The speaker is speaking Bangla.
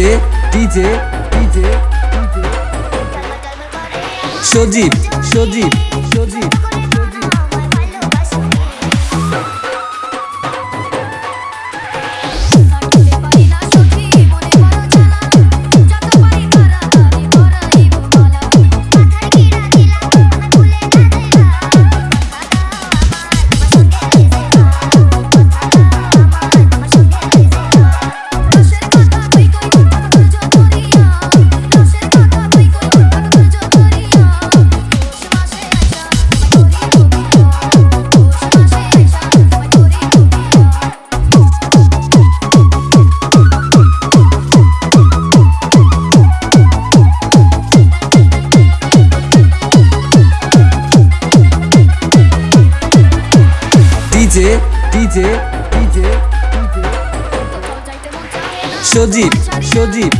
DJ DJ DJ Sajib Sajib Sajib. DJ DJ Sajib Sajib.